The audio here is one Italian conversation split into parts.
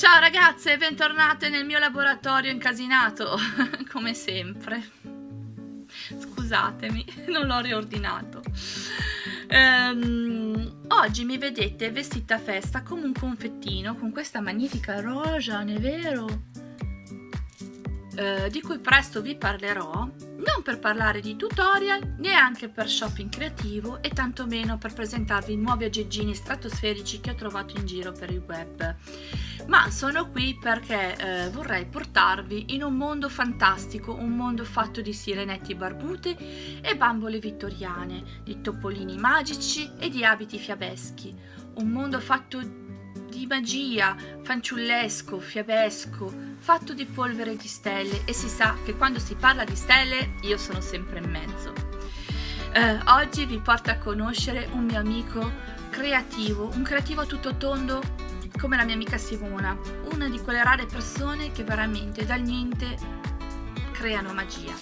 Ciao ragazze, bentornate nel mio laboratorio incasinato, come sempre. Scusatemi, non l'ho riordinato. Um, oggi mi vedete vestita a festa come un confettino con questa magnifica rosa, non è vero? Uh, di cui presto vi parlerò non per parlare di tutorial, neanche per shopping creativo e tantomeno per presentarvi nuovi aggeggini stratosferici che ho trovato in giro per il web. Ma sono qui perché eh, vorrei portarvi in un mondo fantastico, un mondo fatto di sirenetti barbute e bambole vittoriane, di topolini magici e di abiti fiabeschi. Un mondo fatto di magia, fanciullesco, fiabesco, fatto di polvere di stelle e si sa che quando si parla di stelle io sono sempre in mezzo. Eh, oggi vi porto a conoscere un mio amico creativo, un creativo tutto tondo come la mia amica Simona, una di quelle rare persone che veramente dal niente creano magia.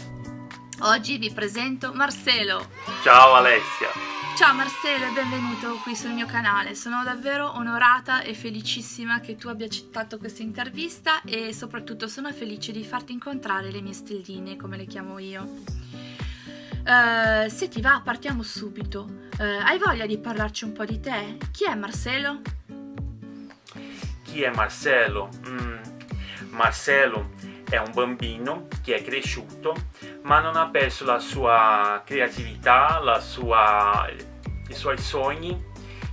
Oggi vi presento Marcelo. Ciao Alessia! Ciao Marcelo e benvenuto qui sul mio canale, sono davvero onorata e felicissima che tu abbia accettato questa intervista e soprattutto sono felice di farti incontrare le mie stelline come le chiamo io. Uh, se ti va partiamo subito, uh, hai voglia di parlarci un po' di te? Chi è Marcelo? Chi è Marcelo? Mm, Marcelo è un bambino che è cresciuto ma non ha perso la sua creatività, la sua, i suoi sogni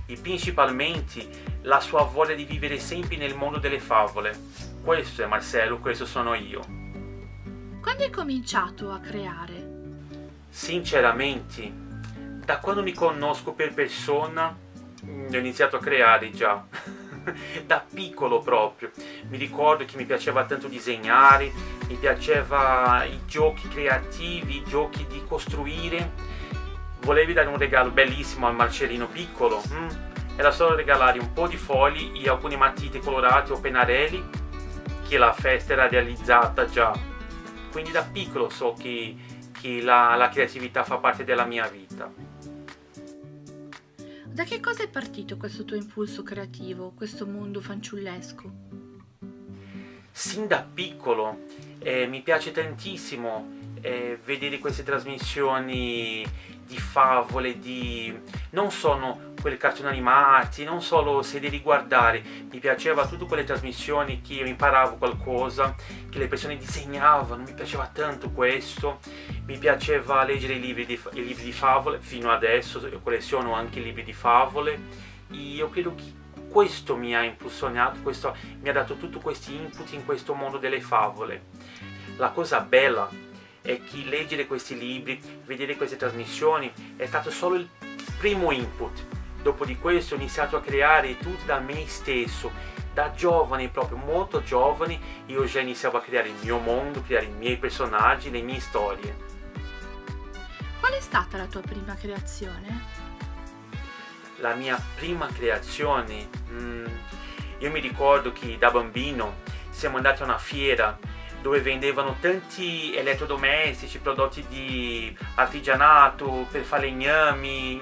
e principalmente la sua voglia di vivere sempre nel mondo delle favole. Questo è Marcello, questo sono io. Quando hai cominciato a creare? Sinceramente, da quando mi conosco per persona, mm, ho iniziato a creare già. da piccolo proprio. Mi ricordo che mi piaceva tanto disegnare, mi piaceva i giochi creativi, i giochi di costruire volevi dare un regalo bellissimo al Marcellino piccolo? Mm? Era solo regalare un po' di fogli e alcune matite colorate o pennarelli che la festa era realizzata già. Quindi da piccolo so che, che la, la creatività fa parte della mia vita. Da che cosa è partito questo tuo impulso creativo, questo mondo fanciullesco? Sin da piccolo eh, mi piace tantissimo eh, vedere queste trasmissioni di favole, di... non sono quelli cartoni animati, non solo serie di guardare, mi piaceva tutte quelle trasmissioni che io imparavo qualcosa, che le persone disegnavano, mi piaceva tanto questo, mi piaceva leggere i libri di, i libri di favole, fino adesso io colleziono anche i libri di favole, e io credo che questo mi ha impulsionato, questo mi ha dato tutti questi input in questo mondo delle favole. La cosa bella è che leggere questi libri, vedere queste trasmissioni è stato solo il primo input. Dopo di questo ho iniziato a creare tutto da me stesso, da giovane proprio, molto giovane, io già iniziavo a creare il mio mondo, creare i miei personaggi, le mie storie. Qual è stata la tua prima creazione? La mia prima creazione? Mm, io mi ricordo che da bambino siamo andati a una fiera dove vendevano tanti elettrodomestici, prodotti di artigianato per falegnami,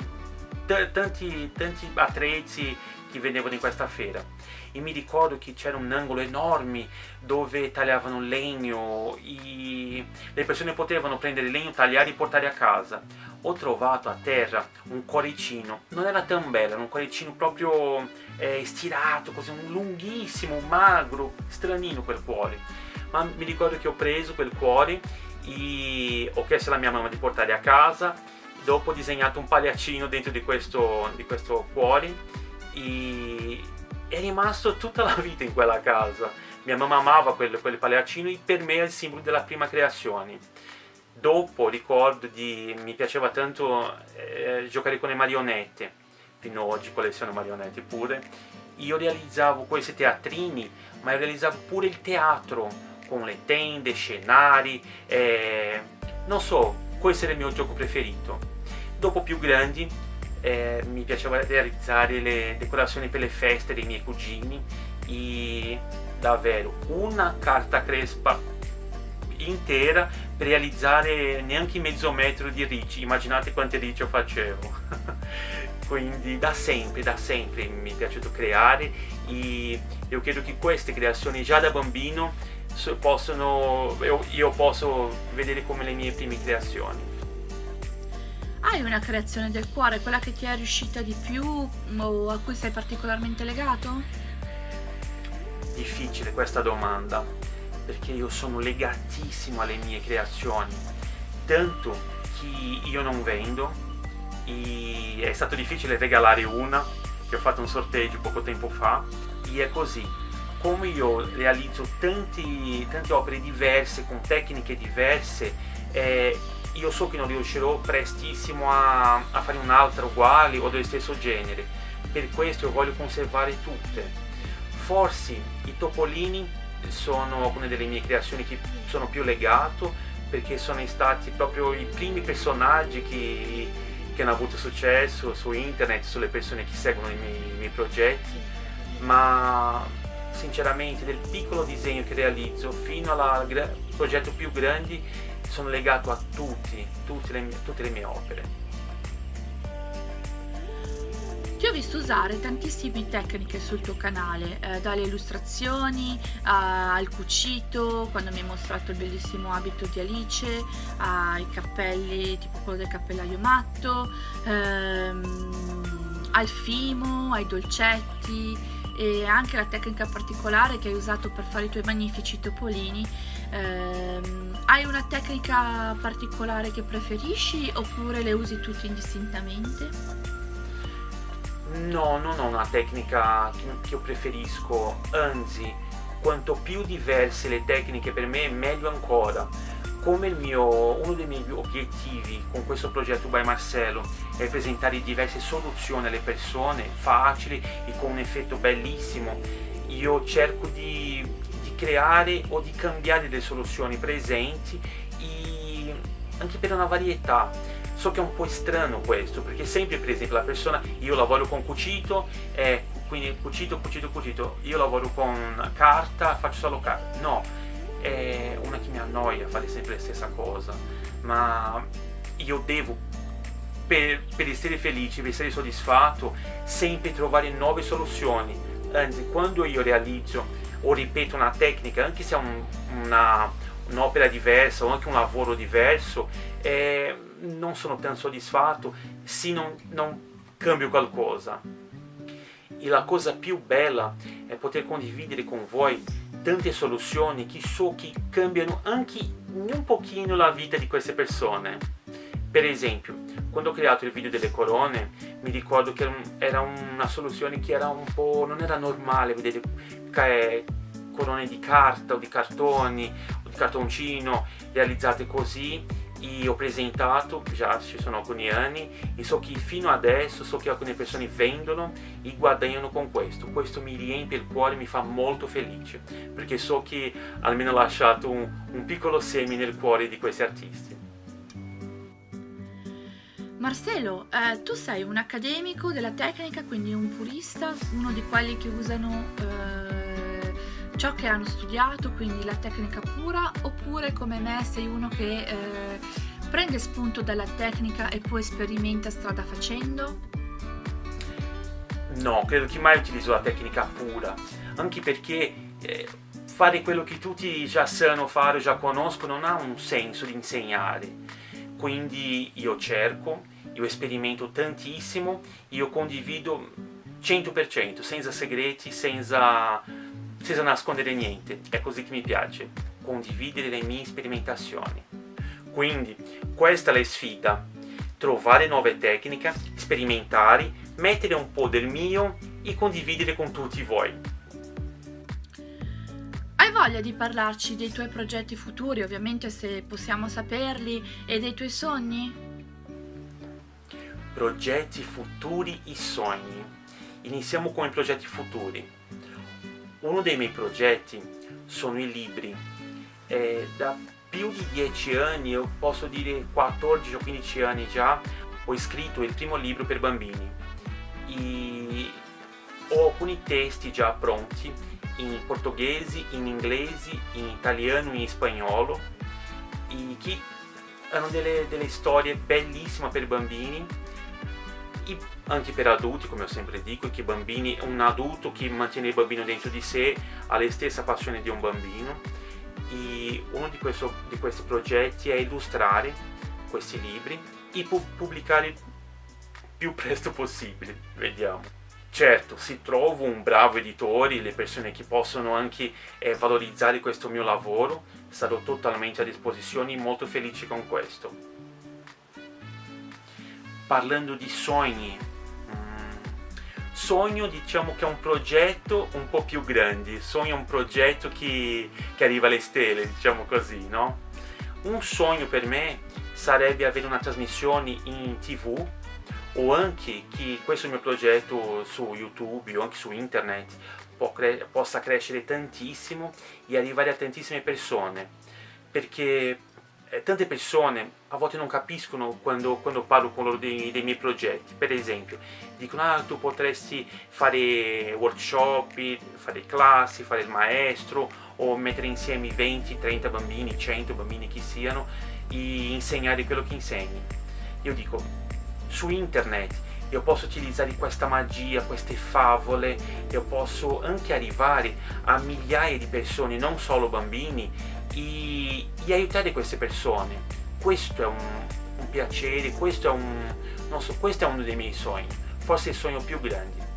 tanti, tanti attrezzi che vendevano in questa fiera e mi ricordo che c'era un angolo enorme dove tagliavano legno e le persone potevano prendere legno, tagliare e portare a casa. Ho trovato a terra un cuoricino non era tan bello, era un cuoricino proprio eh, stirato, così un lunghissimo, magro, stranino quel cuore ma mi ricordo che ho preso quel cuore e ho chiesto alla mia mamma di portare a casa. Dopo ho disegnato un pagliaccino dentro di questo, di questo cuore e è rimasto tutta la vita in quella casa. Mia mamma amava quel, quel pagliaccino e per me è il simbolo della prima creazione. Dopo ricordo di mi piaceva tanto eh, giocare con le marionette. Fino ad oggi colleziono marionette pure. Io realizzavo questi teatrini ma io realizzavo pure il teatro con le tende, scenari, eh, non so, questo era il mio gioco preferito. Dopo più grandi eh, mi piaceva realizzare le decorazioni per le feste dei miei cugini e davvero una carta crespa intera per realizzare neanche mezzo metro di ricci, immaginate quante ricci facevo. quindi da sempre, da sempre mi è piaciuto creare e io credo che queste creazioni già da bambino possono, io posso vedere come le mie prime creazioni. Hai una creazione del cuore, quella che ti è riuscita di più o a cui sei particolarmente legato? Difficile questa domanda, perché io sono legatissimo alle mie creazioni, tanto che io non vendo, e è stato difficile regalare una che ho fatto un sorteggio poco tempo fa e è così come io realizzo tanti, tante opere diverse con tecniche diverse eh, io so che non riuscirò prestissimo a, a fare un'altra uguale o dello stesso genere. Per questo io voglio conservare tutte. Forse i topolini sono una delle mie creazioni che sono più legato perché sono stati proprio i primi personaggi che che hanno avuto successo su internet, sulle persone che seguono i miei, i miei progetti, ma sinceramente del piccolo disegno che realizzo fino al progetto più grande sono legato a tutti, tutte le mie, tutte le mie opere. Ti ho visto usare tantissime tecniche sul tuo canale, eh, dalle illustrazioni al cucito, quando mi hai mostrato il bellissimo abito di Alice, ai cappelli, tipo quello del cappellaio matto, ehm, al fimo, ai dolcetti e anche la tecnica particolare che hai usato per fare i tuoi magnifici topolini. Ehm, hai una tecnica particolare che preferisci oppure le usi tutte indistintamente? No, non ho una tecnica che io preferisco, anzi, quanto più diverse le tecniche per me, meglio ancora. Come mio, uno dei miei obiettivi con questo progetto by Marcello è presentare diverse soluzioni alle persone, facili e con un effetto bellissimo, io cerco di, di creare o di cambiare le soluzioni presenti anche per una varietà So che è un po' strano questo, perché sempre per esempio la persona, io lavoro con cucito, eh, quindi cucito, cucito, cucito, io lavoro con carta, faccio solo carta. No, è una che mi annoia fare sempre la stessa cosa, ma io devo per, per, essere felice, per essere soddisfatto, sempre trovare nuove soluzioni. Anzi, quando io realizzo o ripeto una tecnica, anche se è un, un'opera diversa o anche un lavoro diverso, eh, non sono tanto soddisfatto se non, non cambio qualcosa. E la cosa più bella è poter condividere con voi tante soluzioni che so che cambiano anche un pochino la vita di queste persone. Per esempio, quando ho creato il video delle corone, mi ricordo che era una soluzione che era un po'... non era normale vedere corone di carta o di cartoni o di cartoncino realizzate così e ho presentato, già ci sono alcuni anni, e so che fino adesso so che alcune persone vendono e guadagnano con questo. Questo mi riempie il cuore, mi fa molto felice, perché so che almeno ho lasciato un, un piccolo seme nel cuore di questi artisti. Marcelo, eh, tu sei un accademico della tecnica, quindi un purista, uno di quelli che usano eh, ciò che hanno studiato, quindi la tecnica pura, oppure come me sei uno che eh, prende spunto dalla tecnica e poi sperimenta strada facendo? No, credo che mai utilizzo la tecnica pura, anche perché eh, fare quello che tutti già sanno fare o già conoscono non ha un senso di insegnare. Quindi io cerco, io sperimento tantissimo, io condivido 100%, senza segreti, senza senza nascondere niente, è così che mi piace, condividere le mie sperimentazioni. Quindi questa è la sfida, trovare nuove tecniche, sperimentare, mettere un po' del mio e condividere con tutti voi. Hai voglia di parlarci dei tuoi progetti futuri, ovviamente se possiamo saperli, e dei tuoi sogni? Progetti futuri e sogni. Iniziamo con i progetti futuri. Uno dei miei progetti sono i libri. E da più di 10 anni, io posso dire 14 o 15 anni già, ho scritto il primo libro per bambini. E ho alcuni testi già pronti in portoghese, in inglese, in italiano e in spagnolo e che hanno delle, delle storie bellissime per bambini e anche per adulti, come sempre dico, che bambini, un adulto che mantiene il bambino dentro di sé ha la stessa passione di un bambino e uno di, questo, di questi progetti è illustrare questi libri e pubblicare più presto possibile, vediamo. Certo, se trovo un bravo editore, le persone che possono anche eh, valorizzare questo mio lavoro, sarò totalmente a disposizione e molto felice con questo. Parlando di sogni, mm, sogno diciamo che è un progetto un po' più grande, sogno è un progetto che, che arriva alle stelle, diciamo così, no? Un sogno per me sarebbe avere una trasmissione in tv o anche che questo mio progetto su YouTube o anche su internet cre possa crescere tantissimo e arrivare a tantissime persone. Perché eh, tante persone a volte non capiscono quando, quando parlo con loro dei, dei, miei progetti. Per esempio dicono ah tu potresti fare workshop, fare classi, fare il maestro o mettere insieme 20, 30 bambini, 100 bambini chi siano e insegnare quello che insegni. Io dico su internet io posso utilizzare questa magia, queste favole, io posso anche arrivare a migliaia di persone, non solo bambini, e, e aiutare queste persone. Questo è un, un piacere, questo è, un, so, questo è uno dei miei sogni, forse il sogno più grande.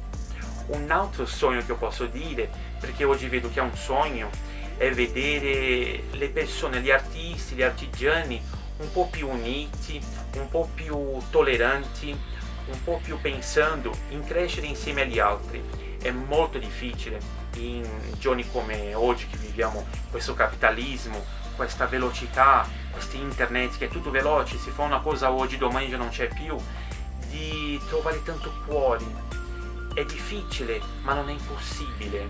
Un altro sogno che io posso dire, perché oggi vedo che è un sogno, è vedere le persone, gli artisti, gli artigiani un po' più uniti, un po' più tolleranti, un po' più pensando in crescere insieme agli altri. È molto difficile in giorni come oggi che viviamo questo capitalismo, questa velocità, questo internet che è tutto veloce, si fa una cosa oggi, domani già non c'è più, di trovare tanto cuore. È difficile, ma non è impossibile.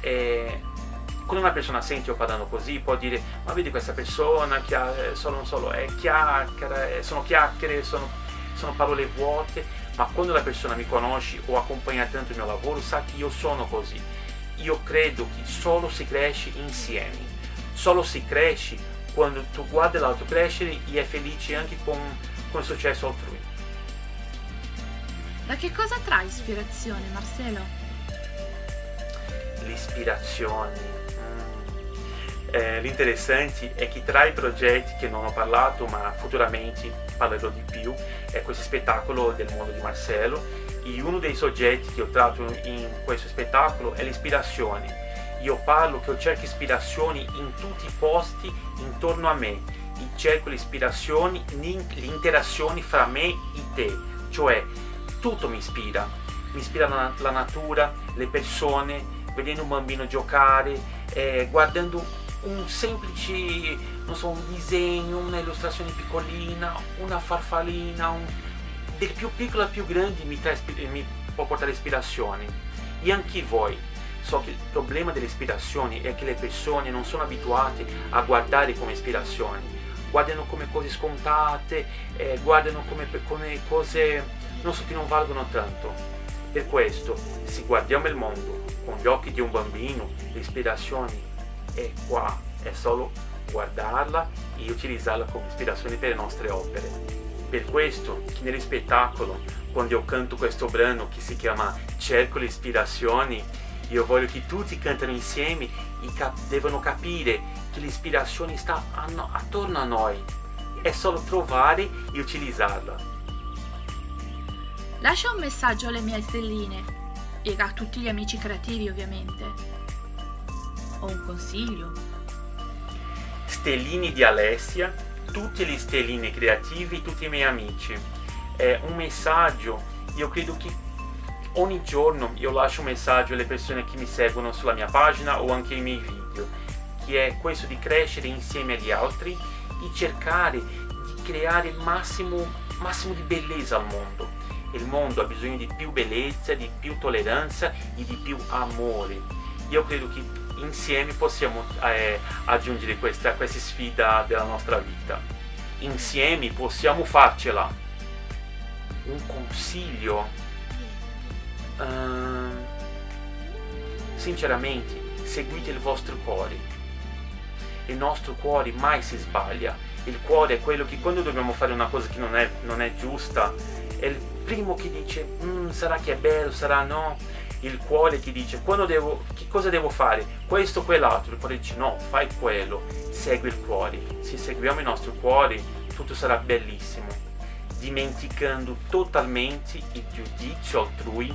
È quando una persona sente io parlando così può dire ma vedi questa persona che eh, solo non solo è chiacchiere, sono chiacchiere, sono, sono parole vuote, ma quando la persona mi conosce o accompagna tanto il mio lavoro sa che io sono così. Io credo che solo si cresce insieme, solo si cresce quando tu guardi l'altro crescere e è felice anche con, con il successo altrui. Da che cosa trae ispirazione, Marcelo? L'ispirazione eh, l'interessante è che tra i progetti che non ho parlato ma futuramente parlerò di più è questo spettacolo del mondo di Marcello. E uno dei soggetti che ho tratto in questo spettacolo è l'ispirazione. Io parlo che io cerco ispirazioni in tutti i posti intorno a me. E cerco le ispirazioni, interazioni fra me e te. Cioè tutto mi ispira. Mi ispira la, la natura, le persone vedendo un bambino giocare eh, guardando un semplice, non so, un disegno, una illustrazione piccolina, una farfallina, un... del più piccolo al più grande mi, mi può portare ispirazione. E anche voi, so che il problema delle ispirazioni è che le persone non sono abituate a guardare come ispirazioni, guardano come cose scontate, eh, guardano come, come cose non so, che non valgono tanto. Per questo, se guardiamo il mondo con gli occhi di un bambino, le ispirazioni è qua, è solo guardarla e utilizzarla come ispirazione per le nostre opere. Per questo che nello spettacolo, quando io canto questo brano che si chiama Cerco le ispirazioni, io voglio che tutti cantino insieme e cap devono capire che l'ispirazione sta attorno a noi, è solo trovare e utilizzarla. Lascia un messaggio alle mie stelline e a tutti gli amici creativi ovviamente o un consiglio? Stellini di Alessia, tutti gli stellini creativi, tutti i miei amici. È un messaggio, io credo che ogni giorno io lascio un messaggio alle persone che mi seguono sulla mia pagina o anche ai miei video, che è questo di crescere insieme agli altri e cercare di creare il massimo, massimo di bellezza al mondo. Il mondo ha bisogno di più bellezza, di più tolleranza e di più amore. Io credo che insieme possiamo eh, aggiungere questa, questa sfida della nostra vita. Insieme possiamo farcela. Un consiglio? Uh, sinceramente, seguite il vostro cuore. Il nostro cuore mai si sbaglia. Il cuore è quello che quando dobbiamo fare una cosa che non è, non è giusta, è il primo che dice mm, sarà che è bello, sarà no, il cuore che dice devo, che cosa devo fare, questo o quell'altro, il cuore dice no, fai quello, segui il cuore, se seguiamo i nostri cuori tutto sarà bellissimo, dimenticando totalmente il giudizio altrui,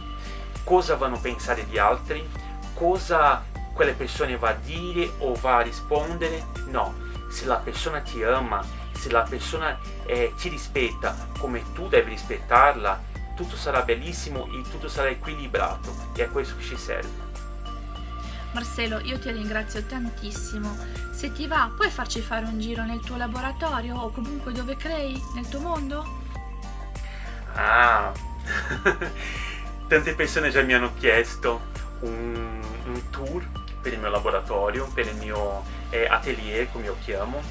cosa vanno a pensare gli altri, cosa quelle persone va a dire o va a rispondere, no, se la persona ti ama, se la persona eh, ti rispetta come tu devi rispettarla, tutto sarà bellissimo e tutto sarà equilibrato e è questo che ci serve. Marcelo, io ti ringrazio tantissimo. Se ti va, puoi farci fare un giro nel tuo laboratorio o comunque dove crei, nel tuo mondo? Ah, tante persone già mi hanno chiesto un, un tour per il mio laboratorio, per il mio eh, atelier, come io chiamo,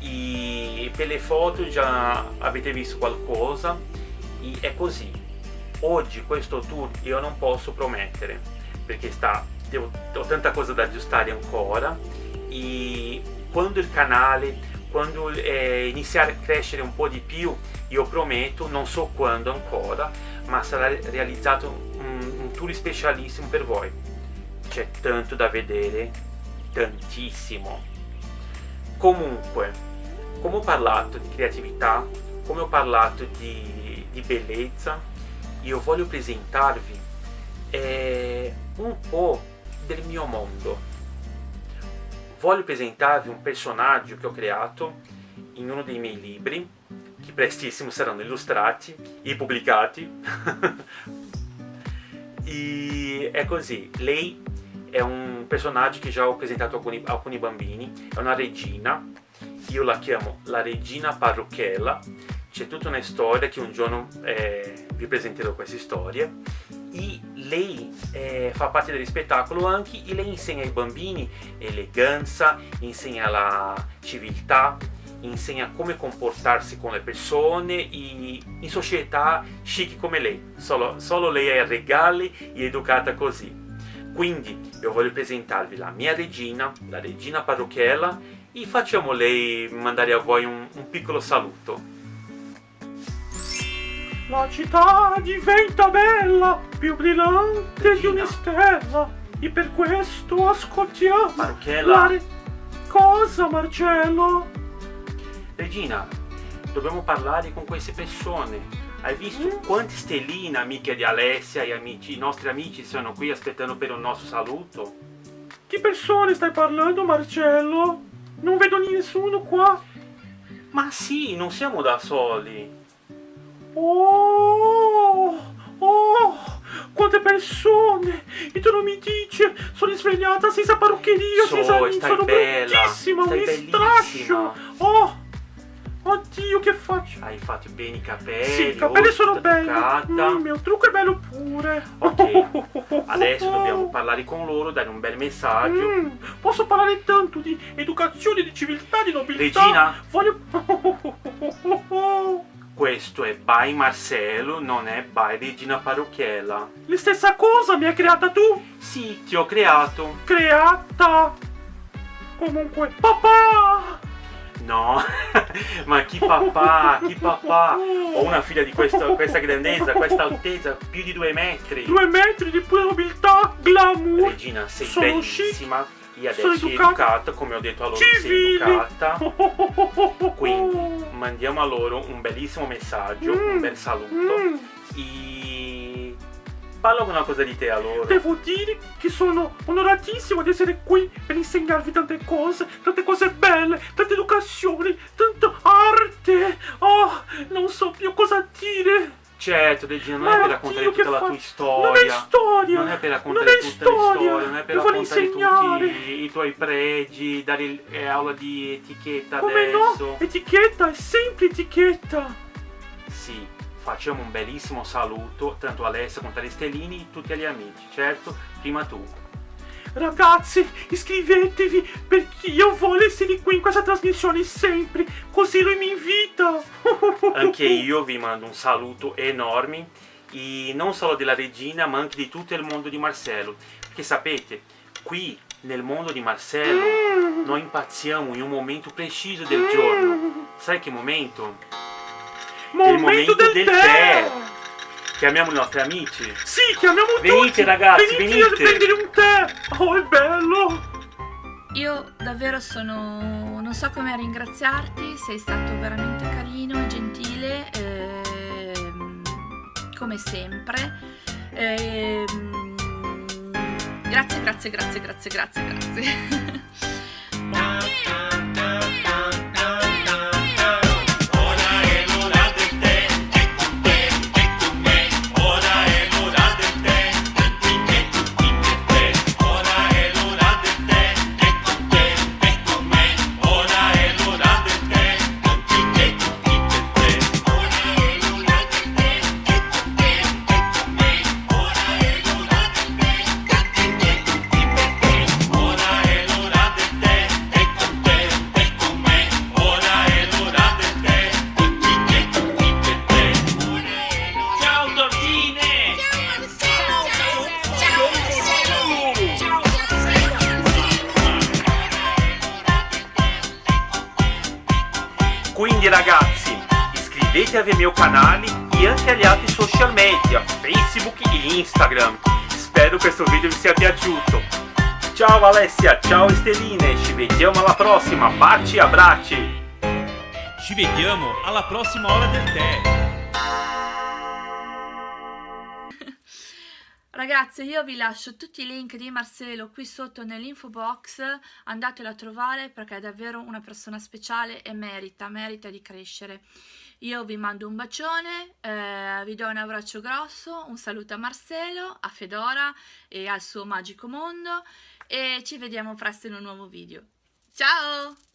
e per le foto già avete visto qualcosa, e è così. Oggi questo tour io non posso promettere, perché sta, devo, ho tanta cosa da aggiustare ancora, e quando il canale, quando eh, iniziare a crescere un po' di più, io prometto, non so quando ancora, ma sarà realizzato un, un tour specialissimo per voi c'è tanto da vedere, tantissimo. Comunque, come ho parlato di creatività, come ho parlato di, di bellezza, io voglio presentarvi eh, un po' del mio mondo. Voglio presentarvi un personaggio che ho creato in uno dei miei libri, che prestissimo saranno illustrati e pubblicati. e è così, lei è un personaggio che già ho a alcuni, alcuni bambini, è una regina, io la chiamo la regina parrucchella, c'è tutta una storia che un giorno eh, vi presenterò queste storie, e lei eh, fa parte del spettacolo anche e lei insegna ai bambini eleganza, insegna la civiltà, insegna come comportarsi con le persone e in società chic come lei, solo, solo lei è regali e educata così. Quindi io voglio presentarvi la mia regina, la regina parrucchiella, e facciamo lei mandare a voi un, un piccolo saluto. La città diventa bella, più brillante di una stella, e per questo ascoltiamo Parrucchiella. Re... Cosa, Marcello? Regina, dobbiamo parlare con queste persone hai visto mm. quante stelline amiche di Alessia e amici, i nostri amici sono qui aspettando per un nostro saluto? Che persone stai parlando, Marcello? Non vedo nessuno qua. Ma sì, non siamo da soli. Oh, oh, quante persone! E tu non mi dici, sono svegliata senza parruccheria, so, senza... Sono bella, bruttissima, stai mi strascio. Oh, Oddio, che faccio? Hai fatto bene i capelli. Sì, i capelli sono belli. Mm, il mio trucco è bello pure. Ok, adesso dobbiamo parlare con loro, dare un bel messaggio. Mm, posso parlare tanto di educazione, di civiltà, di nobiltà. Regina. Voglio... Questo è by Marcello, non è by Regina Parrucchiella. La stessa cosa mi hai creata tu? Sì, ti ho creato. Creata? Comunque, papà! No, ma chi papà, chi papà? Ho una figlia di questa, questa grandezza, questa altezza, più di due metri. Due metri di pura nobiltà, glamour. Regina, sei Sono bellissima. Io adesso Sono educata. educata, come ho detto a loro, Civili. sei educata. Quindi mandiamo a loro un bellissimo messaggio, mm. un bel saluto. Mm. E Parla una cosa di te a loro. Devo dire che sono onoratissimo di essere qui per insegnarvi tante cose, tante cose belle, tante educazioni, tanta arte. Oh, non so più cosa dire. Certo, Regina, non Ma è per raccontare tutta la tua storia. Non è storia. Non è per raccontare non tutta storia. la storia, non è per Mi raccontare insegnare. tutti i tuoi pregi, dare eh, aula di etichetta Come adesso. no? Etichetta, è sempre etichetta. Sì, facciamo un bellissimo saluto, tanto a Alessia quanto a Stellini, tutti gli amici, certo, prima tu. Ragazzi, iscrivetevi perché io voglio essere qui in questa trasmissione sempre, così lui mi invita. Anche io vi mando un saluto enorme, e non solo della regina, ma anche di tutto il mondo di Marcello, perché sapete, qui nel mondo di Marcello Mm. noi impazziamo in un momento preciso del giorno. Sai che momento? Momento, momento del, del tè. tè. Chiamiamo i nostri amici. Sì, chiamiamo Venite, tutti. ragazzi, venite. venite. a prendere un tè. Oh, è bello. Io davvero sono... non so come ringraziarti, sei stato veramente carino e gentile, ehm, come sempre. Ehm, grazie, grazie, grazie, grazie, grazie, grazie. Facebook e Instagram. Spero questo video vi sia piaciuto. Ciao Alessia, ciao Esteline, ci vediamo alla prossima, baci e abbracci! Ci vediamo alla prossima ora del tè. Ragazzi, io vi lascio tutti i link di Marcelo qui sotto nell'info box, andatelo a trovare perché è davvero una persona speciale e merita, merita di crescere. Io vi mando un bacione, eh, vi do un abbraccio grosso, un saluto a Marcelo, a Fedora e al suo magico mondo e ci vediamo presto in un nuovo video. Ciao!